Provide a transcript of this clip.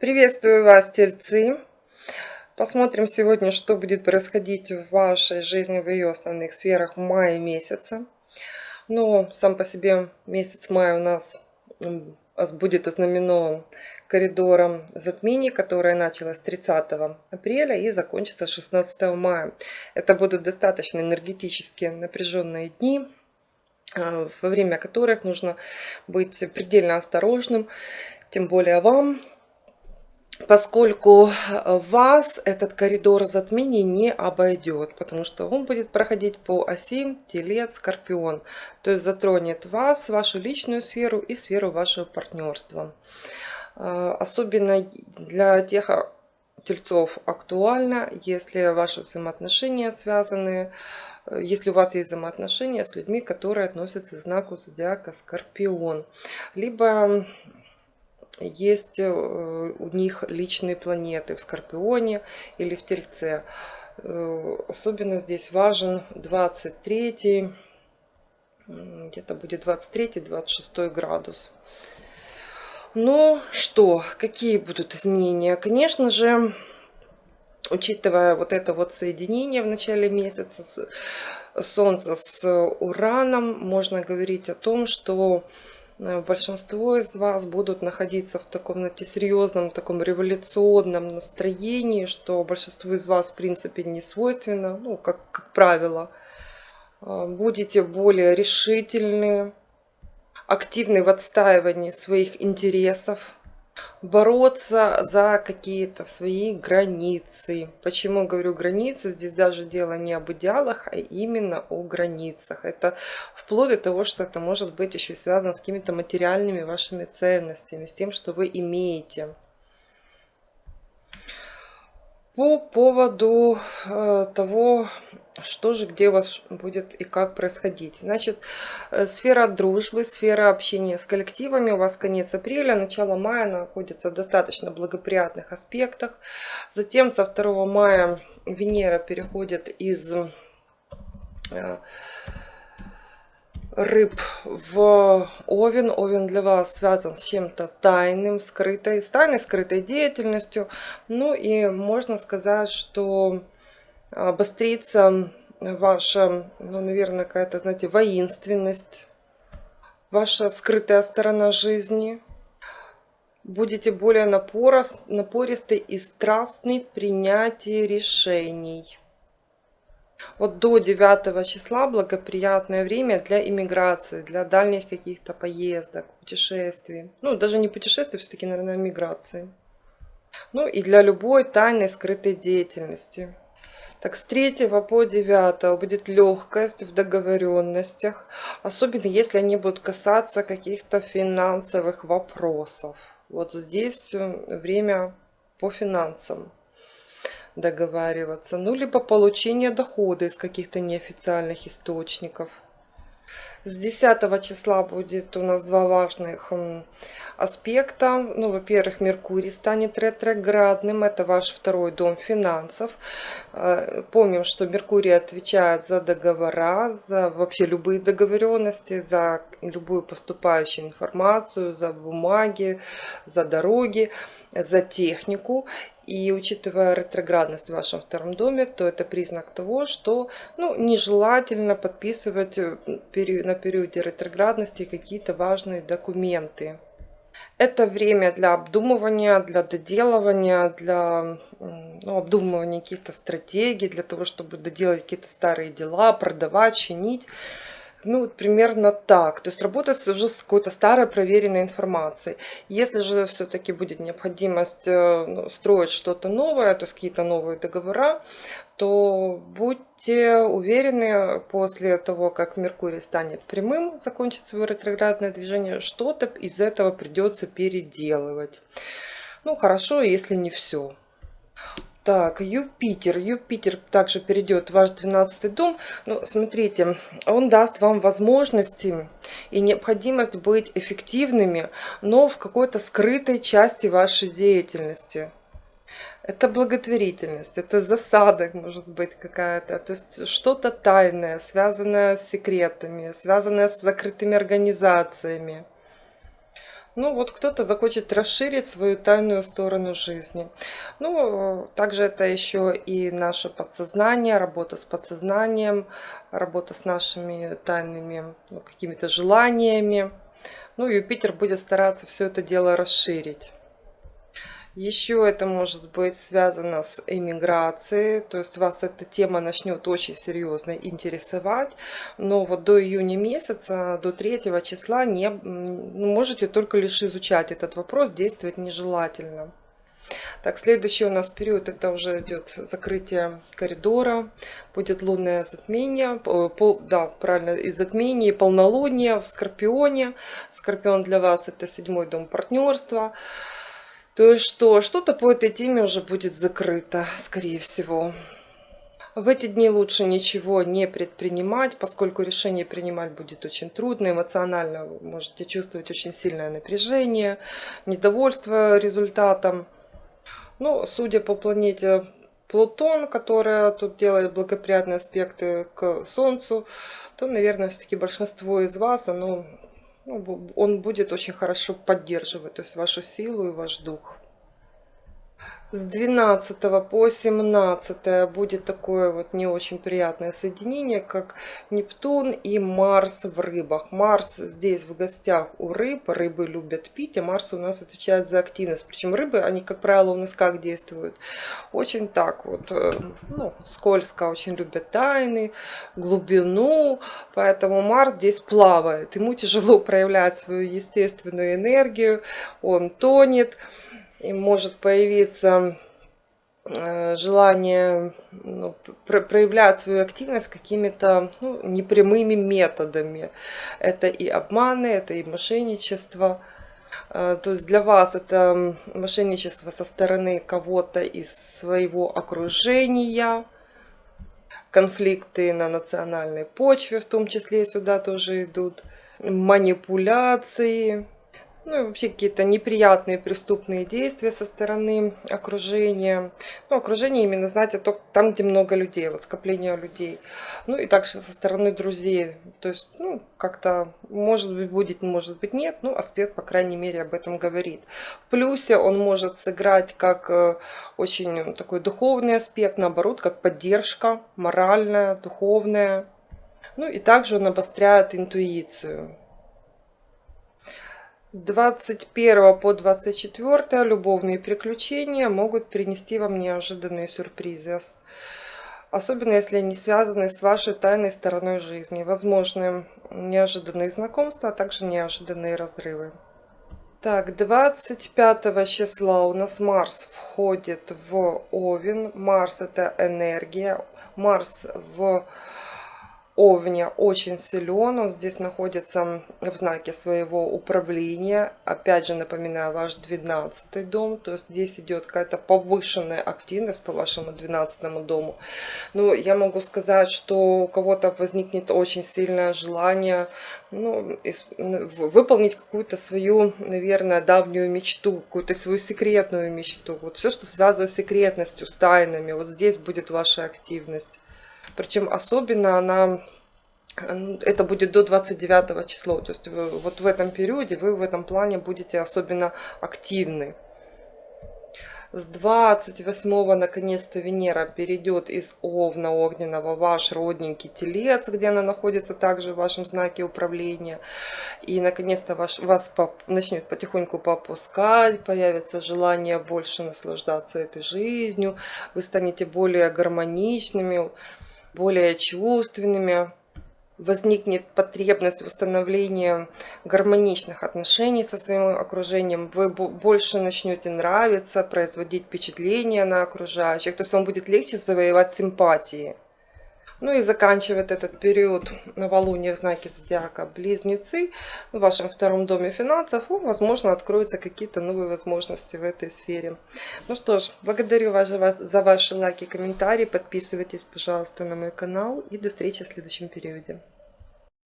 Приветствую вас, тельцы! Посмотрим сегодня, что будет происходить в вашей жизни, в ее основных сферах в мае месяце. Но сам по себе месяц мая у нас будет ознаменован коридором затмений, которое началось 30 апреля и закончится 16 мая. Это будут достаточно энергетически напряженные дни, а, во время которых нужно быть предельно осторожным, тем более вам, поскольку вас этот коридор затмений не обойдет, потому что он будет проходить по оси Телец, Скорпион, то есть затронет вас, вашу личную сферу и сферу вашего партнерства. А, особенно для тех тельцов актуально, если ваши взаимоотношения связаны, если у вас есть взаимоотношения с людьми, которые относятся к знаку зодиака Скорпион. Либо есть э, у них личные планеты в Скорпионе или в Тельце. Э, особенно здесь важен 23 где-то будет 23-26 градус. Ну что, какие будут изменения? Конечно же, учитывая вот это вот соединение в начале месяца Солнца с Ураном, можно говорить о том, что большинство из вас будут находиться в таком, знаете, серьезном, таком революционном настроении, что большинству из вас, в принципе, не свойственно, ну, как, как правило. Э, будете более решительны, активны в отстаивании своих интересов, бороться за какие-то свои границы. Почему говорю границы? Здесь даже дело не об идеалах, а именно о границах. Это вплоть до того, что это может быть еще связано с какими-то материальными вашими ценностями, с тем, что вы имеете. По поводу э, того, что же, где у вас будет и как происходить. Значит, э, сфера дружбы, сфера общения с коллективами у вас конец апреля, начало мая находится в достаточно благоприятных аспектах. Затем со 2 мая Венера переходит из э, рыб в Овен. Овен для вас связан с чем-то тайным, скрытой, с тайной, скрытой деятельностью. Ну и можно сказать, что обострится ваша, ну, наверное, какая-то, знаете, воинственность, ваша скрытая сторона жизни. Будете более напористы и страстны в принятии решений. Вот до 9 числа благоприятное время для иммиграции, для дальних каких-то поездок, путешествий. Ну, даже не путешествий, все-таки, наверное, миграции. Ну и для любой тайной скрытой деятельности. Так, с 3 по 9 будет легкость в договоренностях, особенно если они будут касаться каких-то финансовых вопросов. Вот здесь э, время по финансам договариваться, ну либо получение дохода из каких-то неофициальных источников. С 10 числа будет у нас два важных аспекта. Ну, во-первых, Меркурий станет ретроградным. Это ваш второй дом финансов. Э, помним, что Меркурий отвечает за договора, за вообще любые договоренности, за любую поступающую информацию, за бумаги, за дороги, за технику. И учитывая ретроградность в вашем втором доме, то это признак того, что ну, нежелательно подписывать э, на периоде ретроградности какие-то важные документы. Это время для обдумывания, для доделывания, для ну, обдумывания каких-то стратегий, для того, чтобы доделать какие-то старые дела, продавать, чинить. Ну, вот примерно так. То есть работать уже с какой-то старой проверенной информацией. Если же все-таки будет необходимость э, ну, строить что-то новое, то есть какие-то новые договора, то будьте уверены, после того, как Меркурий станет прямым, закончит свое ретроградное движение, что-то из этого придется переделывать. Ну, хорошо, если не все. Так, Юпитер. Юпитер также перейдет в ваш 12 дом. Ну, смотрите, он даст вам возможности и необходимость быть эффективными, но в какой-то скрытой части вашей деятельности. Это благотворительность, это засада, может быть, какая-то. То есть что-то тайное, связанное с секретами, связанное с закрытыми организациями. Ну вот кто-то захочет расширить свою тайную сторону жизни. Ну, также это еще и наше подсознание, работа с подсознанием, работа с нашими тайными ну, какими-то желаниями. Ну, Юпитер будет стараться все это дело расширить. Еще это может быть связано с эмиграцией, то есть вас эта тема начнет очень серьезно интересовать, но вот до июня месяца, до 3 числа не ну, можете только лишь изучать этот вопрос, действовать нежелательно. Так, следующий у нас период, это уже идет закрытие коридора, будет лунное затмение, пол, да, правильно, и затмение, и полнолуние в Скорпионе. Скорпион для вас это седьмой дом партнерства. То есть что, что-то по этой теме уже будет закрыто, скорее всего. В эти дни лучше ничего не предпринимать, поскольку решение принимать будет очень трудно. Эмоционально вы можете чувствовать очень сильное напряжение, недовольство результатом. Ну, судя по планете Плутон, которая тут делает благоприятные аспекты к Солнцу, то, наверное, все-таки большинство из вас, оно ну, он будет очень хорошо поддерживать то есть вашу силу и ваш дух с 12 по 17 будет такое вот не очень приятное соединение, как Нептун и Марс в рыбах. Марс здесь в гостях у рыб, рыбы любят пить, а Марс у нас отвечает за активность. Причем рыбы, они, как правило, у нас как действуют? Очень так вот, э, ну, скользко, очень любят тайны, глубину, поэтому Марс здесь плавает. Ему тяжело проявлять свою естественную энергию, он тонет и может появиться э, желание ну, проявлять свою активность какими-то ну, непрямыми методами. Это и обманы, это и мошенничество. Э, то есть для вас это мошенничество со стороны кого-то из своего окружения, конфликты на национальной почве, в том числе сюда тоже идут, манипуляции, ну и вообще какие-то неприятные преступные действия со стороны окружения. Ну, окружение именно, знаете, только там, где много людей, вот скопление людей. Ну и также со стороны друзей. То есть, ну, как-то, может быть, будет, может быть, нет. Ну, аспект, по крайней мере, об этом говорит. В плюсе он может сыграть как э, очень такой духовный аспект, наоборот, как поддержка моральная, духовная. Ну и также он обостряет интуицию. 21 по 24 любовные приключения могут принести вам неожиданные сюрпризы. Особенно если они связаны с вашей тайной стороной жизни. Возможны неожиданные знакомства, а также неожиданные разрывы. Так, 25 числа у нас Марс входит в Овен. Марс это энергия. Марс в Овня очень силен, он здесь находится в знаке своего управления. Опять же, напоминаю, ваш 12 дом, то есть здесь идет какая-то повышенная активность по вашему 12 дому. Но я могу сказать, что у кого-то возникнет очень сильное желание ну, выполнить какую-то свою, наверное, давнюю мечту, какую-то свою секретную мечту. Вот все, что связано с секретностью, с тайнами, вот здесь будет ваша активность. Причем особенно она это будет до 29 числа. То есть вы, вот в этом периоде вы в этом плане будете особенно активны. С 28 наконец-то Венера перейдет из Овна огненного в ваш родненький Телец, где она находится также в вашем знаке управления. И наконец-то ваш, вас поп, начнет потихоньку попускать, появится желание больше наслаждаться этой жизнью. Вы станете более гармоничными, более чувственными возникнет потребность в установлении гармоничных отношений со своим окружением, вы больше начнете нравиться, производить впечатление на окружающих, то есть вам будет легче завоевать симпатии. Ну и заканчивает этот период новолуния в знаке зодиака Близнецы в вашем втором доме финансов. Возможно, откроются какие-то новые возможности в этой сфере. Ну что ж, благодарю вас за ваши лайки и комментарии. Подписывайтесь, пожалуйста, на мой канал. И до встречи в следующем периоде.